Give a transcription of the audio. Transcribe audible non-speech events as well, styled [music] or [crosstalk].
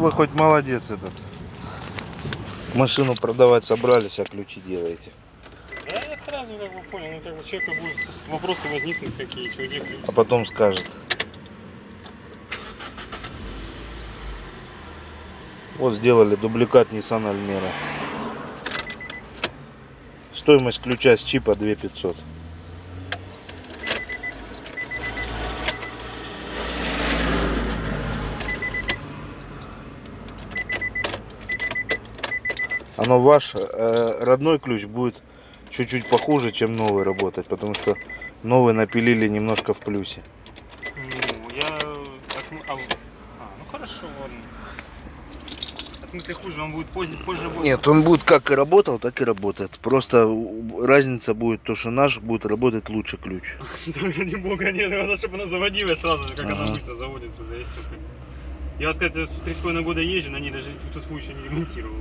вы хоть молодец этот. Машину продавать собрались, а ключи делаете. Да, я сразу как бы понял, ну как бы человека будет с- вопросы возникнут какие, что где ключ. А потом скажет. Вот сделали дубликат Nissan Almera. Стоимость ключа с чипа 2500. Оно ваш э, родной ключ будет чуть-чуть похуже, чем новый работать, потому что новый напилили немножко в плюсе. Ну, я... так, ну, а, а, ну хорошо, ладно. А в смысле хуже, он будет позже, позже будет? Нет, он будет как и работал, так и работает. Просто разница будет то, что наш будет работать лучше ключ. [laughs] Да, ради бога, нет, надо, чтобы она заводилась сразу же, как она обычно заводится, да и все. Я, сказать, с 3,5 года езжу, на ней даже тут еще не ремонтировал.